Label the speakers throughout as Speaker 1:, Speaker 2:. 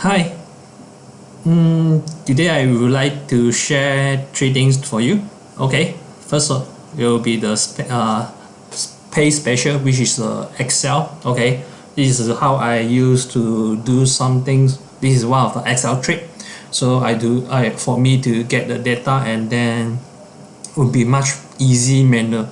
Speaker 1: Hi. Mm, today I would like to share three things for you. Okay. First of it will be the uh, paste special which is uh, Excel. Okay. This is how I used to do some things. This is one of the Excel trick. So I do I for me to get the data and then would be much easy manner.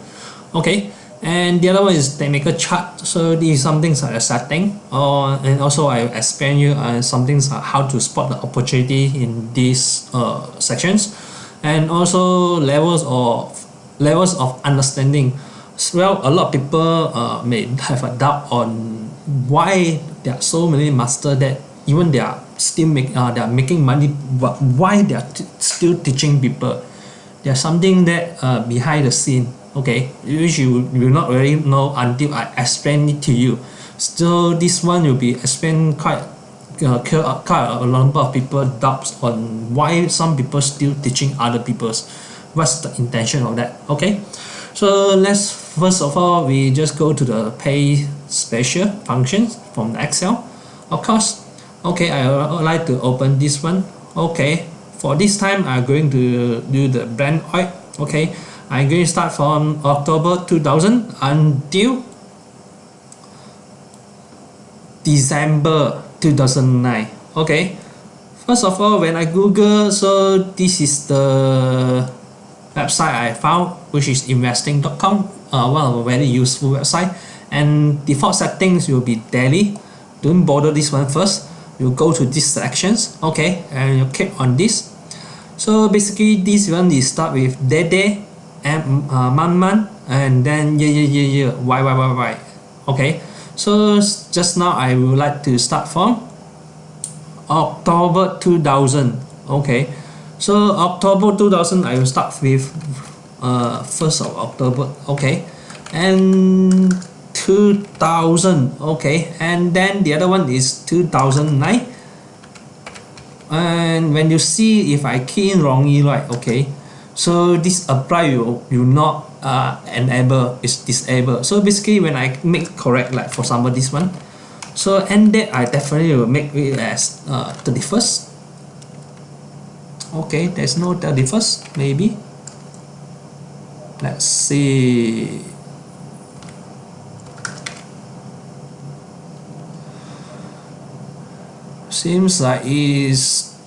Speaker 1: Okay and the other one is they make a chart. So these is something like a setting or and also I explain you uh, something like how to spot the opportunity in these uh, sections. And also levels of levels of understanding. Well a lot of people uh, may have a doubt on why there are so many master that even they are still make uh, they are making money but why they are still teaching people. There's something that uh, behind the scene okay which you will not really know until I explain it to you. So this one will be explained quite uh, quite a number of people doubts on why some people still teaching other people's. What's the intention of that? Okay. So let's first of all we just go to the paste special functions from the excel. Of course okay i would like to open this one. Okay for this time i'm going to do the Brent oil. Okay I'm going to start from October 2000 until December 2009 okay. First of all when I google so this is the website I found which is investing.com uh, one of a very useful website. And default settings will be daily don't bother this one first. You go to these sections okay and you click on this. So basically this one is start with day day and uh, month month and then year year year year y y y y. Okay. So just now I would like to start from October 2000 okay. So October 2000 I will start with uh, 1st of October. Okay. And 2000 okay. And then the other one is 2009 and when you see if I key in wrongly right okay so this apply you you not uh, enable is disabled so basically when I make correct like for example this one. So end date I definitely will make it as uh, 31st okay there's no 31st maybe. Let's see. Seems like is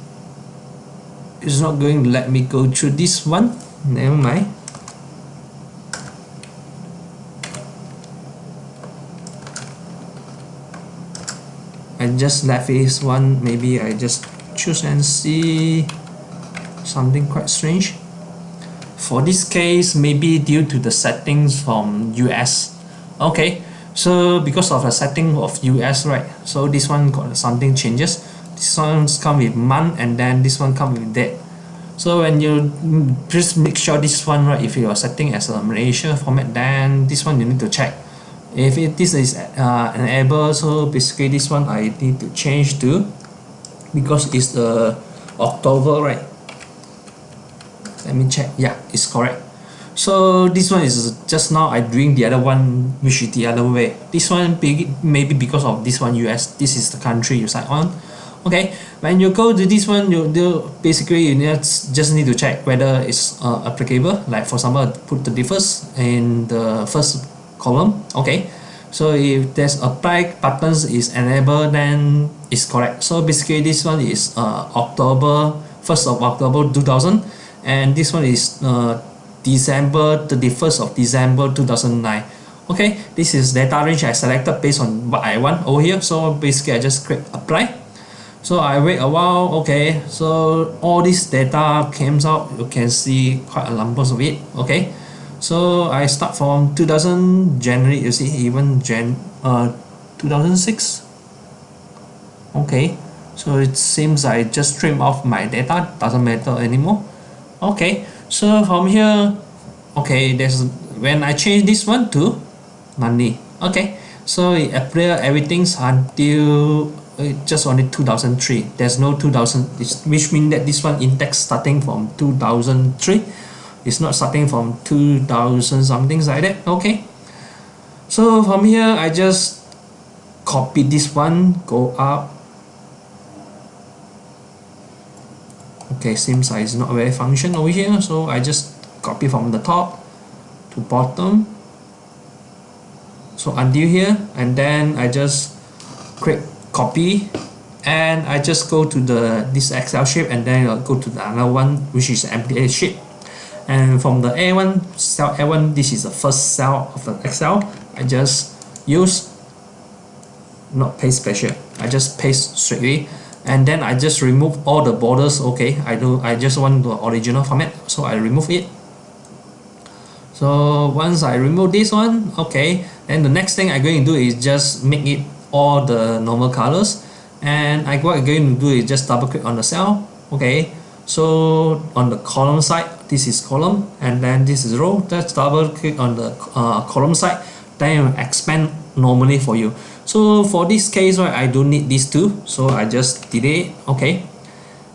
Speaker 1: it's not going to let me go through this one. Never mind. I just left this one. Maybe I just choose and see something quite strange. For this case maybe due to the settings from US okay so because of the setting of US right so this one got something changes this one come with month and then this one come with date so when you just make sure this one right if you are setting as a Malaysia format then this one you need to check. If it, this is uh, enabled so basically this one I need to change to because it's the October right? Let me check. Yeah it's correct. So this one is just now I doing the other one which is the other way. This one maybe because of this one US this is the country you sign on okay? When you go to this one you do basically you just just need to check whether it's uh, applicable. Like for example put the differs in the first column. Okay? So if there's apply buttons is enabled then it's correct. So basically this one is uh, October 1st of October 2000 and this one is uh, December 31st of December 2009 okay? This is data range I selected based on what I want over here. So basically I just click apply so I wait a while okay. So all this data came out you can see quite a numbers of it okay. So I start from 2000 January you see even Jan uh 2006 okay so it seems I just trim off my data doesn't matter anymore. Okay so from here okay there's when I change this one to money okay so it appear everything's until Uh, just only 2003 there's no 2000 which means that this one index starting from 2003 it's not starting from 2000 something like that okay? So from here I just copy this one go up. Okay seems like it's not very function over here so I just copy from the top to bottom. So until here and then I just click copy and I just go to the this Excel sheet and then I'll go to the another one which is empty sheet and from the A1 cell A1 this is the first cell of the Excel. I just use not paste special I just paste straightly and then I just remove all the borders okay? I do I just want the original format so I remove it. So once I remove this one okay then the next thing I'm going to do is just make it all the normal colors. And I what I'm going to do is just double click on the cell. Okay. So on the column side this is column and then this is row. Just double click on the uh, column side then it will expand normally for you. So for this case right I don't need these two. So I just delete okay.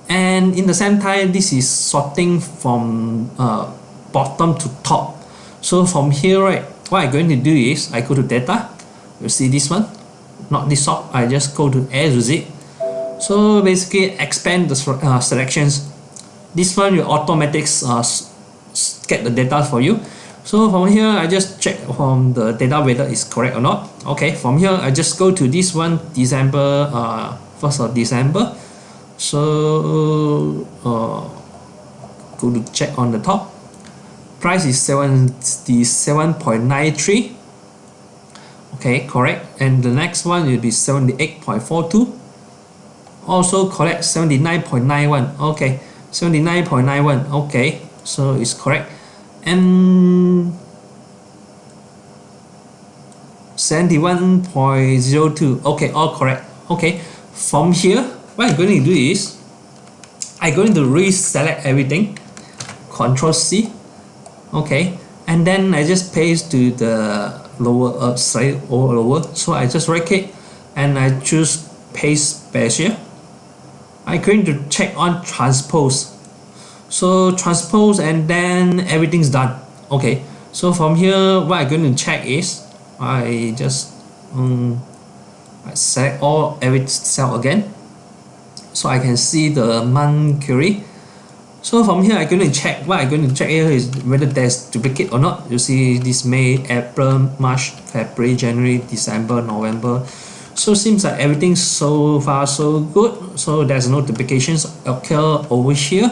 Speaker 1: And in the same time this is sorting from uh, bottom to top. So from here right what I'm going to do is I go to data. You see this one not this sort. I just go to A to so basically expand the uh, selections. This one will automatically uh, get the data for you. So from here I just check from the data whether it's correct or not. Okay from here I just go to this one December uh, 1st of December. So uh, go to check on the top. Price is 77.93 okay correct. And the next one will be 78.42 also correct 79.91 okay 79.91 okay so it's correct. And 71.02 okay all correct. Okay from here what I'm going to do is I'm going to reselect everything. Control C. Okay and then I just paste to the lower uh, side or lower. So I just right click and I choose paste special. I'm going to check on transpose. So transpose and then everything's done. Okay. So from here what I'm going to check is I just um, I select all every cell again. So I can see the month query so from here I'm going to check. What I'm going to check here is whether there's duplicate or not. You see this May April March February January December November. So seems like everything so far so good. So there's no duplications occur over here.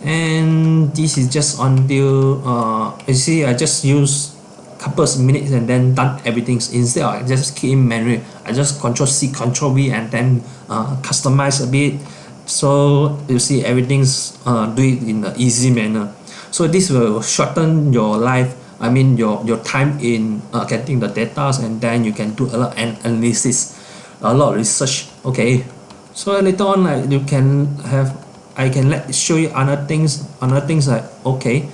Speaker 1: And this is just until uh, you see I just use couple of minutes and then done everything. Instead I just keep in manually I just control C control V and then uh, customize a bit so you see everything's uh, do it in an easy manner. So this will shorten your life I mean your your time in uh, getting the data and then you can do a lot of analysis a lot of research okay? So later on like you can have I can let show you other things other things like okay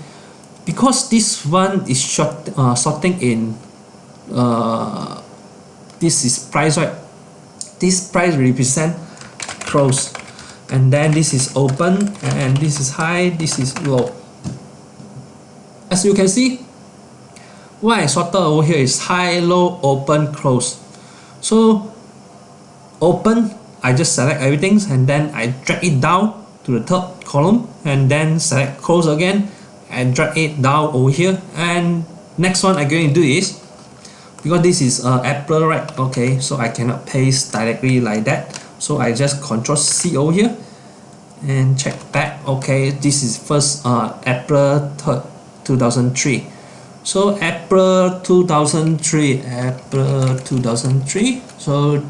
Speaker 1: because this one is short uh, sorting in uh, this is price right? This price represent close and then this is open and this is high this is low. As you can see I sorted over here is high low open close. So open I just select everything and then I drag it down to the third column and then select close again and drag it down over here. And next one I'm going to do is because this is uh, Apple right? Okay so I cannot paste directly like that so I just control C over here and check back. Okay this is first uh, April 3rd 2003 so April 2003 April 2003 so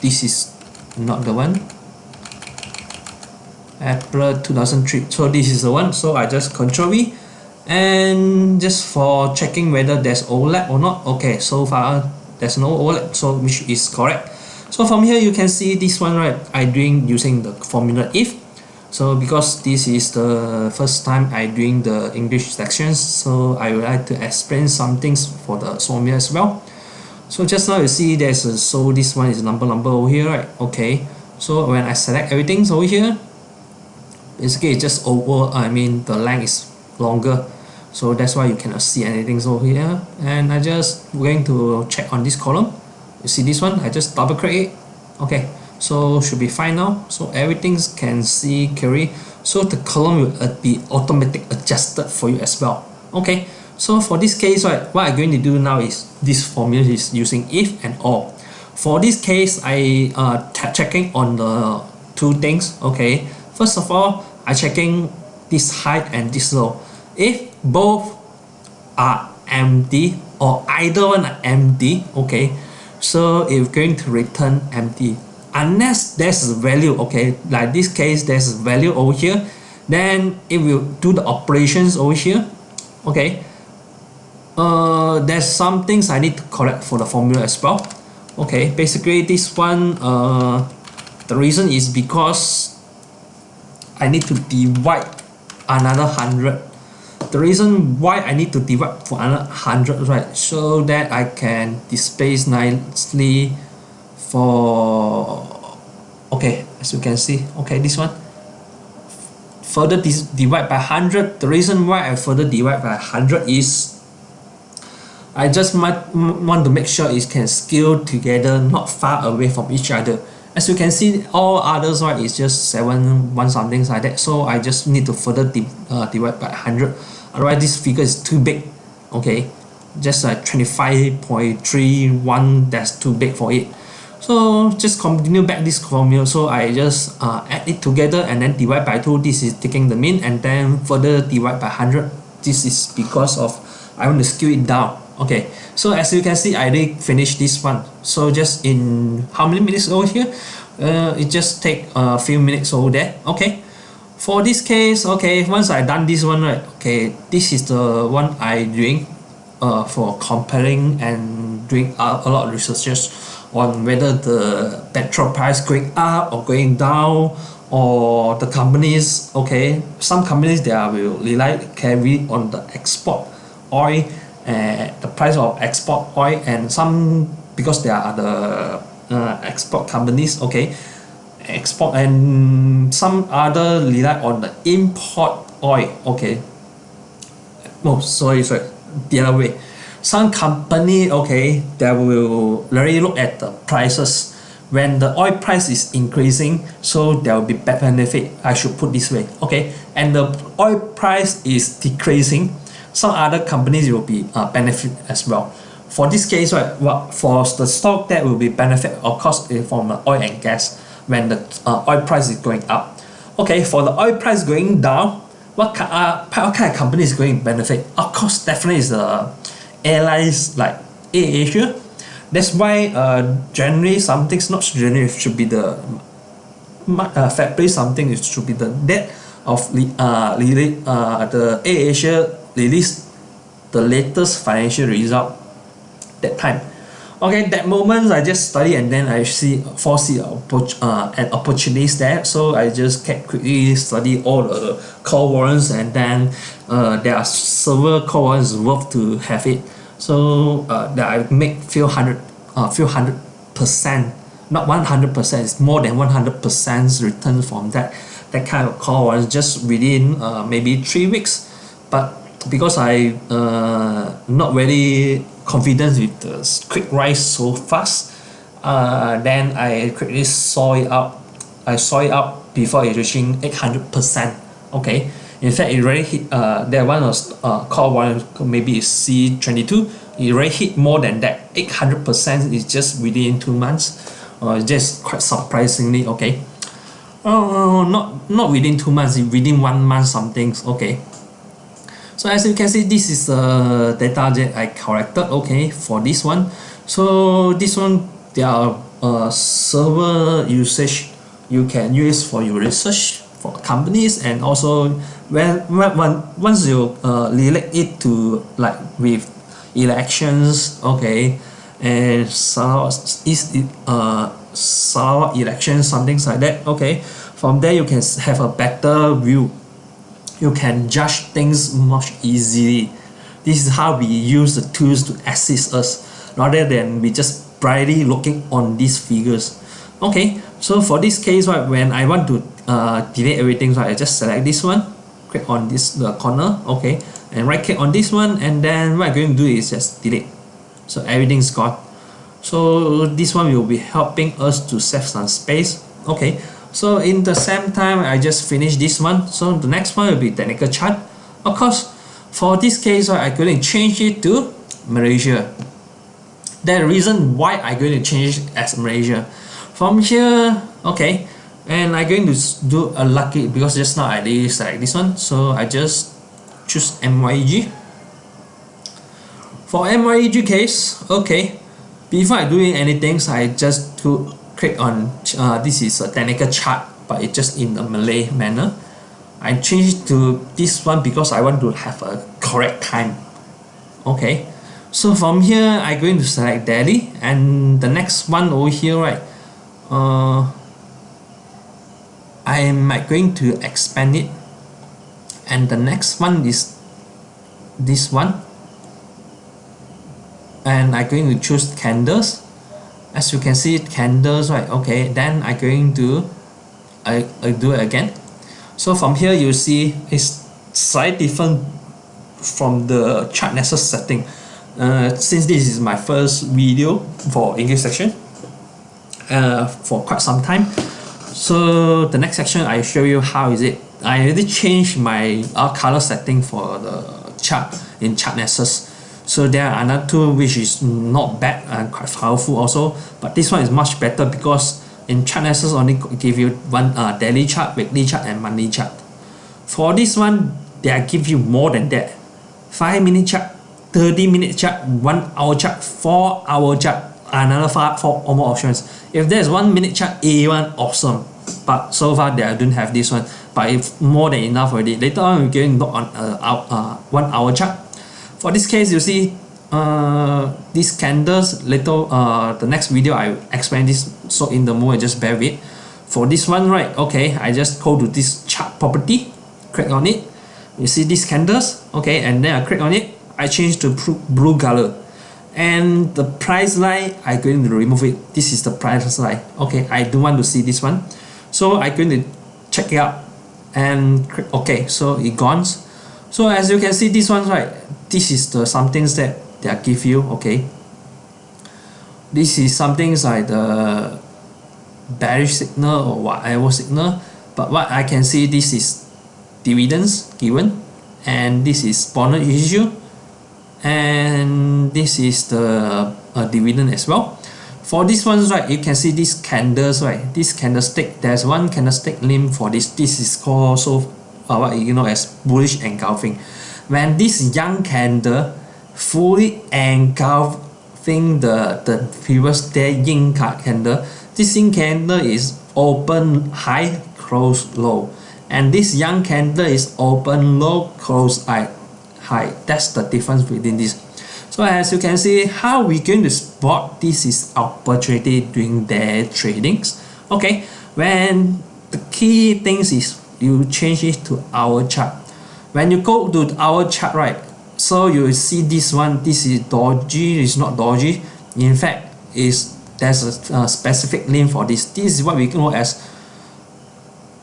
Speaker 1: this is not the one. April 2003 so this is the one. So I just control V. And just for checking whether there's overlap or not. Okay so far there's no overlap. So which is correct so from here you can see this one right I doing using the formula if. So because this is the first time I doing the English sections so I would like to explain some things for the formula as well. So just now you see there's a so this one is number number over here right? Okay. So when I select everything over here basically it's just over I mean the length is longer. So that's why you cannot see anything over here. And I just going to check on this column you see this one I just double click it. Okay so should be fine now. So everything can see carry. So the column will uh, be automatic adjusted for you as well. Okay so for this case right what I'm going to do now is this formula is using if and or. For this case I uh checking on the two things. Okay first of all I checking this height and this low. If both are empty or either one are empty okay so it's going to return empty unless there's value okay like this case there's value over here then it will do the operations over here okay? Uh, there's some things I need to correct for the formula as well okay? Basically this one uh, the reason is because I need to divide another 100 the reason why I need to divide for another 100 right so that I can displace nicely for okay as you can see okay this one. Further divide by 100 the reason why I further divide by 100 is I just might want to make sure it can scale together not far away from each other as you can see all others right is just 7 1 something like that. So I just need to further di uh, divide by 100 otherwise this figure is too big okay? Just like 25.31 that's too big for it. So just continue back this formula. So I just uh, add it together and then divide by 2 this is taking the mean and then further divide by 100 this is because of I want to scale it down okay so as you can see I already finished this one. So just in how many minutes over here? Uh, it just take a few minutes over there. Okay. For this case okay once I done this one right okay this is the one I doing uh, for comparing and doing a, a lot of researches on whether the petrol price going up or going down or the companies okay. Some companies they are will rely carry on the export oil the price of export oil and some because there are the uh, export companies okay export and some other rely on the import oil okay. Oh sorry sorry the other way. Some company okay that will really look at the prices. When the oil price is increasing so there will be benefit I should put this way okay. And the oil price is decreasing some other companies will be uh, benefit as well. For this case right what for the stock that will be benefit of course from the oil and gas when the uh, oil price is going up. Okay for the oil price going down what, uh, what kind of company is going to benefit? Of course definitely is the airlines like AirAsia that's why uh, generally something's not generally should be the uh, February something it should be the date of uh, uh, the AirAsia release the latest financial result that time. Okay that moment I just study and then I see foresee uh, an opportunity there. So I just kept quickly study all the call warrants and then uh, there are several call warrants worth to have it. So uh, that I make few hundred uh, few hundred percent not 100 percent it's more than 100 percent return from that that kind of call warrants just within uh, maybe three weeks. But because I uh, not very confident with the quick rise so fast uh, then I quickly saw it up I saw it up before it reaching 800 percent okay? In fact it already hit uh, that one was uh, called one maybe C22 it already hit more than that. 800 percent is just within two months uh, just quite surprisingly okay? Oh not not within two months within one month something okay so as you can see this is the data that I collected okay for this one. So this one there are uh, server usage you can use for your research for companies and also when, when once you uh, relate it to like with elections okay and so is uh Sarawak election something like that okay from there you can have a better view you can judge things much easily. This is how we use the tools to assist us rather than we just blindly looking on these figures. Okay so for this case right when I want to uh, delete everything right I just select this one click on this the corner okay and right click on this one and then what I'm going to do is just delete. So everything's gone. So this one will be helping us to save some space. Okay so in the same time I just finished this one. So the next one will be technical chart. Of course for this case going to change it to Malaysia. The reason why I'm going to change it as Malaysia. From here okay and I'm going to do a lucky because just now I did select this one. So I just choose MYG for MYG case okay before I doing anything so I just to click on uh, this is a technical chart but it's just in a Malay manner. I changed to this one because I want to have a correct time. Okay. So from here I'm going to select Delhi and the next one over here right uh, I am going to expand it. And the next one is this one. And I'm going to choose candles as you can see candles right okay then I'm going to I, I do it again. So from here you see it's slightly different from the ChartNexus setting. Uh, since this is my first video for English section uh, for quite some time so the next section I show you how is it. I already changed my uh, color setting for the chart in ChartNexus so there are another tool which is not bad and quite powerful also but this one is much better because in ChartNexus only give you one uh, daily chart weekly chart and monthly chart. For this one they give you more than that. 5 minute chart 30 minute chart 1 hour chart 4 hour chart another five, four or more options. If there's 1 minute chart A1 awesome. But so far they don't have this one. But if more than enough already later on we're going to on uh, uh, 1 hour chart for this case you see uh, these candles little uh, the next video I explain this so in the moment just bear with. For this one right okay I just go to this chart property click on it. You see these candles okay and then I click on it. I change to blue color. And the price line I'm going to remove it. This is the price line. Okay I don't want to see this one. So I'm going to check it out and click OK so it gone. So as you can see this one right this is the something that they give you okay? This is something like the bearish signal or whatever signal but what I can see this is dividends given and this is bonus issue and this is the uh, dividend as well. For this ones right you can see these candles right? This candlestick there's one candlestick name for this. This is called so uh, what you know as bullish engulfing when this yang candle fully engulfing the the previous day yin candle this yin candle is open high close low. And this yang candle is open low close high high. That's the difference between this so as you can see how we going to spot this is opportunity during their tradings. Okay when the key things is you change it to hour chart when you go to hour chart right so you see this one this is doji is not doji in fact is there's a, a specific name for this. This is what we know as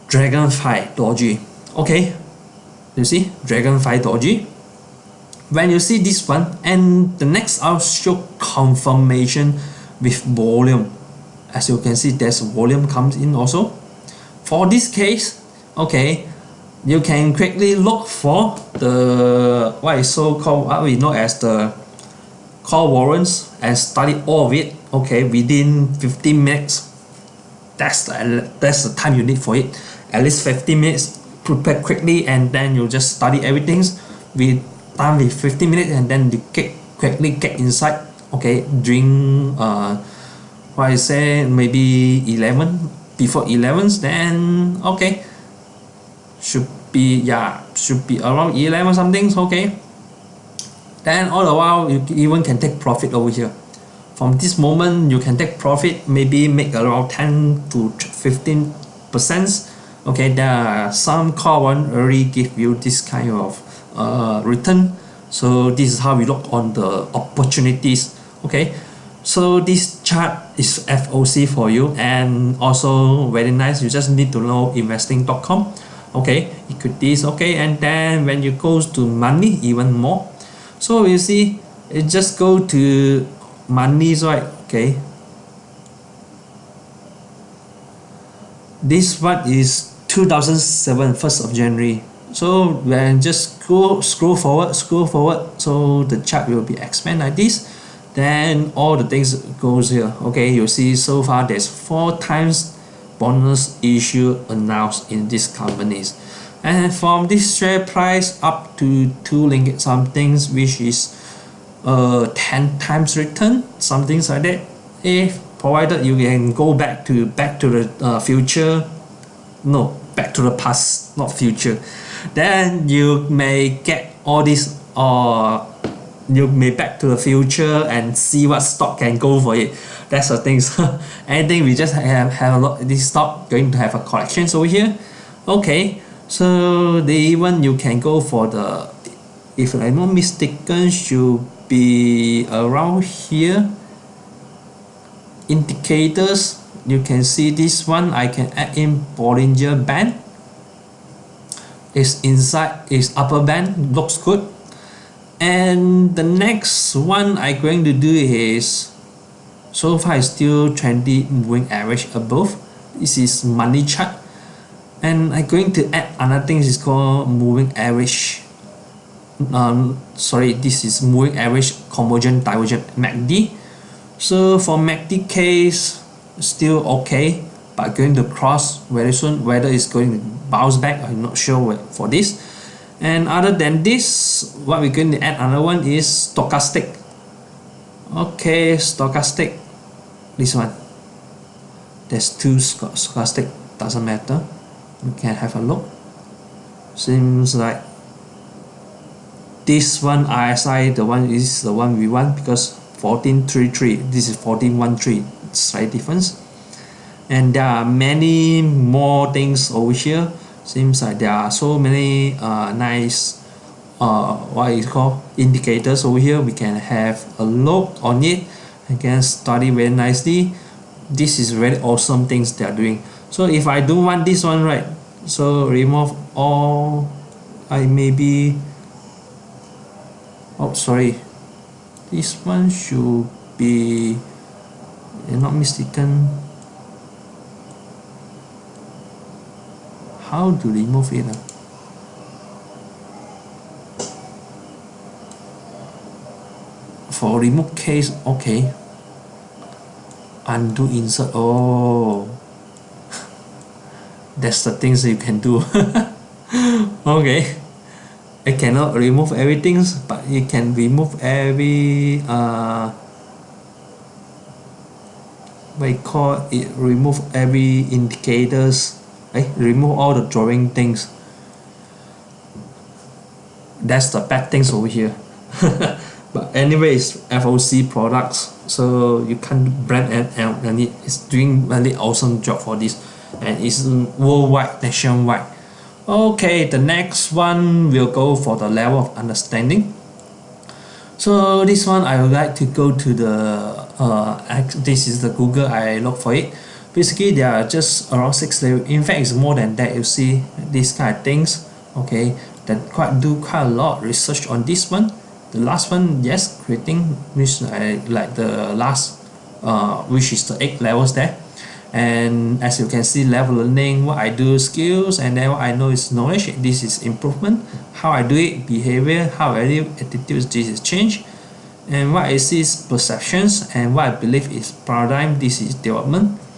Speaker 1: dragonfly doji okay you see dragonfly doji when you see this one and the next I'll show confirmation with volume. As you can see there's volume comes in also. For this case okay you can quickly look for the what is so called what we know as the call warrants and study all of it okay within 15 minutes. That's the, that's the time you need for it. At least 15 minutes prepare quickly and then you just study everything with time with 15 minutes and then you get quickly get inside okay during uh what I say maybe 11 before 11 then okay should be yeah should be around 11 something okay. Then all the while you even can take profit over here. From this moment you can take profit maybe make around 10 to 15 percent. Okay there are some call one already give you this kind of uh, return. So this is how we look on the opportunities. Okay so this chart is FOC for you and also very nice. You just need to know investing.com okay equities okay and then when you go to money even more. So you see it just go to money right okay? This one is 2007 1st of January. So when just scroll scroll forward scroll forward so the chart will be expand like this. Then all the things goes here okay? You see so far there's four times bonus issue announced in these companies. And from this share price up to 2 ringgit somethings which is uh 10 times return something like that if provided you can go back to back to the uh, future. No back to the past not future. Then you may get all these uh, you may back to the future and see what stock can go for it. That's the things anything we just have, have a lot this stock going to have a collections over here. Okay so the even you can go for the if I'm not mistaken should be around here. Indicators you can see this one I can add in Bollinger Band. It's inside it's upper band looks good and the next one I'm going to do is so far is still trendy moving average above. This is money chart. And I'm going to add another thing is called moving average. Um, sorry this is moving average convergent divergent MACD so for MACD case still okay but going to cross very soon whether it's going to bounce back I'm not sure for this and other than this what we're going to add another one is stochastic. Okay stochastic. This one. There's two stochastic doesn't matter. We can have a look. Seems like this one RSI the one is the one we want because 1433 this is 1413 slight difference. And there are many more things over here seems like there are so many uh, nice uh, what is called indicators over here. We can have a look on it. I can study very nicely. This is very awesome things they are doing. So if I do want this one right so remove all I maybe oh sorry. This one should be not mistaken how to remove it uh? for remove case okay. Undo insert oh. That's the things you can do. Okay. I cannot remove everything but you can remove every uh, call it remove every indicators eh, remove all the drawing things. That's the bad things over here. But anyways FOC products so you can't brand and, and it's doing really awesome job for this and it's worldwide nationwide. Okay the next one will go for the level of understanding. So this one I would like to go to the uh, this is the Google I look for it basically there are just around six level. In fact it's more than that you see these kind of things okay that quite do quite a lot research on this one. The last one yes creating which I like the last uh, which is the eight levels there. And as you can see level learning what I do skills and then what I know is knowledge this is improvement. How I do it behavior how I do attitudes this is change. And what I see is perceptions and what I believe is paradigm this is development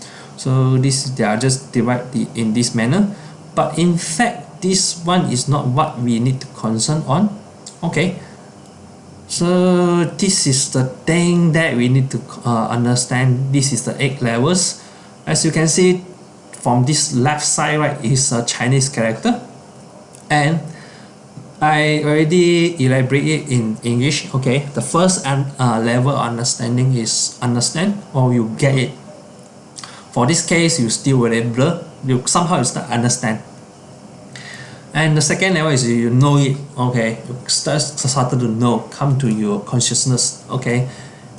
Speaker 1: so this they are just divided in this manner. But in fact this one is not what we need to concern on. Okay. So this is the thing that we need to uh, understand. This is the eight levels. As you can see from this left side right is a Chinese character. And I already elaborate it in English. Okay. The first uh, level understanding is understand or you get it for this case you still very blur. You somehow you start understand. And the second level is you know it okay. You start started to know come to your consciousness okay.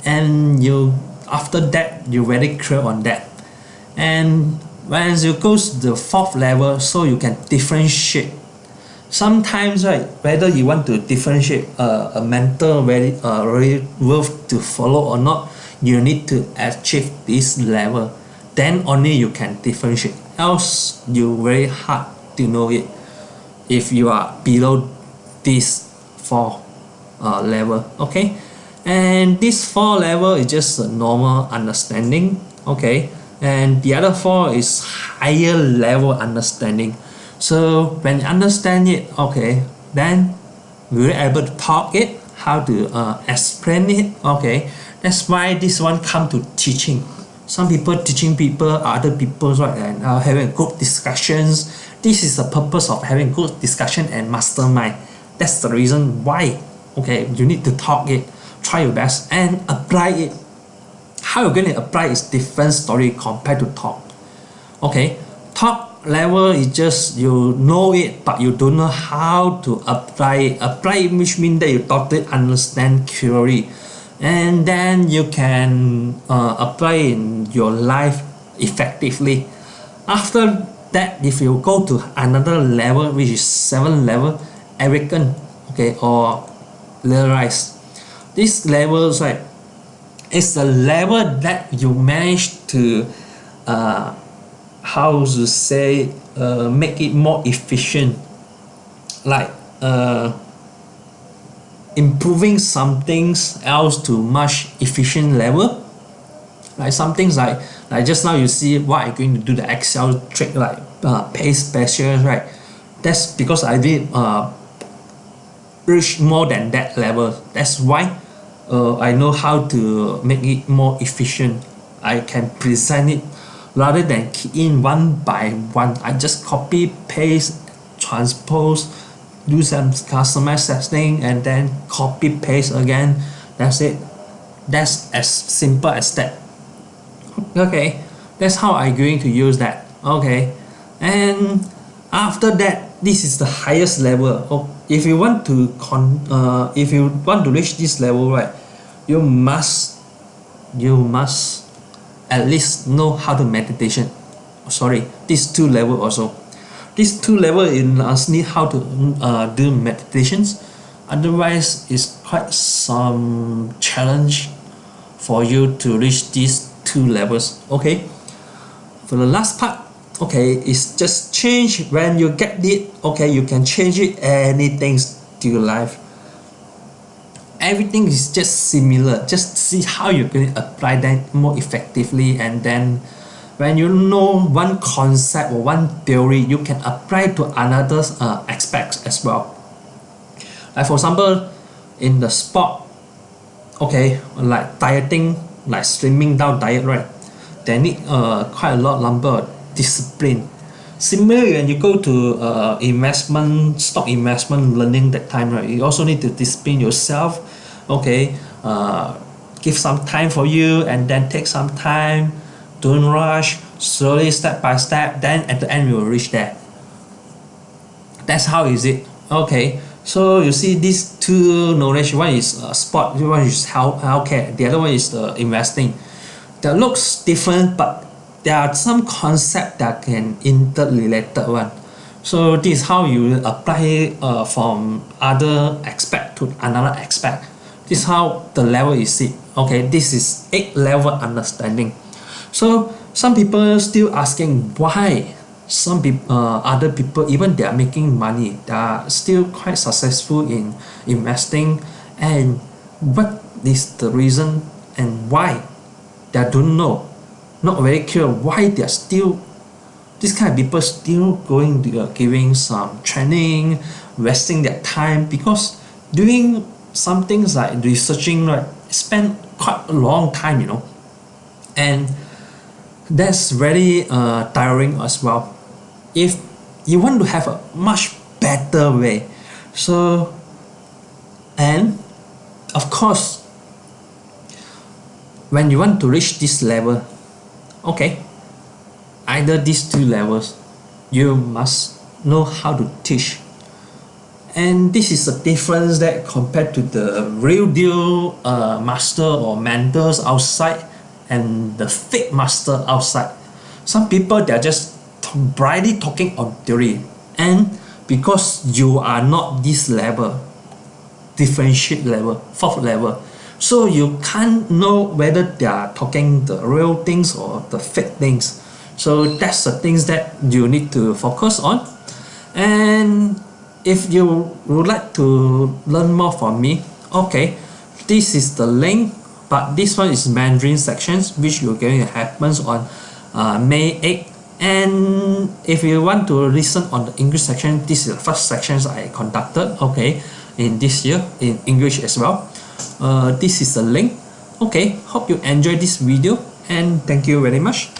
Speaker 1: And you after that you're very clear on that. And when you go to the fourth level so you can differentiate. Sometimes right whether you want to differentiate uh, a mental very uh, really worth to follow or not you need to achieve this level then only you can differentiate. Else you very hard to know it if you are below this four uh, level okay? And this four level is just a normal understanding okay? And the other four is higher level understanding. So when you understand it okay then we're able to talk it how to uh, explain it okay? That's why this one come to teaching some people teaching people other people right and uh, having good discussions. This is the purpose of having good discussion and mastermind. That's the reason why okay you need to talk it try your best and apply it. How you're going to apply is different story compared to talk. Okay talk level is just you know it but you don't know how to apply it. Apply it which means that you totally understand theory and then you can uh, apply in your life effectively. After that if you go to another level which is seven level arrogant okay or realize this level right is the level that you manage to uh, how to say uh, make it more efficient. Like uh, improving some things else to much efficient level. Like some things like like just now you see what I'm going to do the Excel trick like uh, paste specials right? That's because I did uh, reach more than that level. That's why uh, I know how to make it more efficient. I can present it rather than key in one by one. I just copy paste transpose do some customize setting and then copy paste again. That's it. That's as simple as that. Okay. That's how I'm going to use that. Okay. And after that this is the highest level. Oh, if you want to con uh, if you want to reach this level right you must you must at least know how to meditation. Sorry these two level also these two level in us need how to uh, do meditations otherwise it's quite some challenge for you to reach these two levels. Okay? For the last part okay it's just change when you get it. Okay you can change it anything to your life. Everything is just similar. Just see how you can apply that more effectively and then when you know one concept or one theory you can apply to another uh, aspects as well. Like for example in the sport okay like dieting like slimming down diet right? They need uh, quite a lot number of discipline. Similarly when you go to uh, investment stock investment learning that time right? You also need to discipline yourself okay uh, give some time for you and then take some time don't rush. Slowly step by step. Then at the end you will reach there. That's how is it. Okay. So you see these two knowledge. One is uh, sport. One is health healthcare. The other one is the investing. That looks different but there are some concept that can interrelated one. So this is how you apply uh, from other aspect to another aspect. This is how the level is it. Okay. This is eight level understanding so some people still asking why some people uh, other people even they are making money they are still quite successful in investing. And what is the reason and why? They don't know. Not very clear why they are still this kind of people still going to uh, giving some training wasting their time because doing some things like researching right spend quite a long time you know. And that's very uh, tiring as well. If you want to have a much better way. So and of course when you want to reach this level okay either these two levels you must know how to teach. And this is a difference that compared to the real deal uh, master or mentors outside and the fake master outside. Some people they're just brightly talking on theory. And because you are not this level differentiate level fourth level so you can't know whether they are talking the real things or the fake things. So that's the things that you need to focus on. And if you would like to learn more from me okay this is the link but this one is Mandarin sections which will going to happens on uh, May 8 and if you want to listen on the English section this is the first sections I conducted okay in this year in English as well. Uh, this is the link. Okay hope you enjoy this video and thank you very much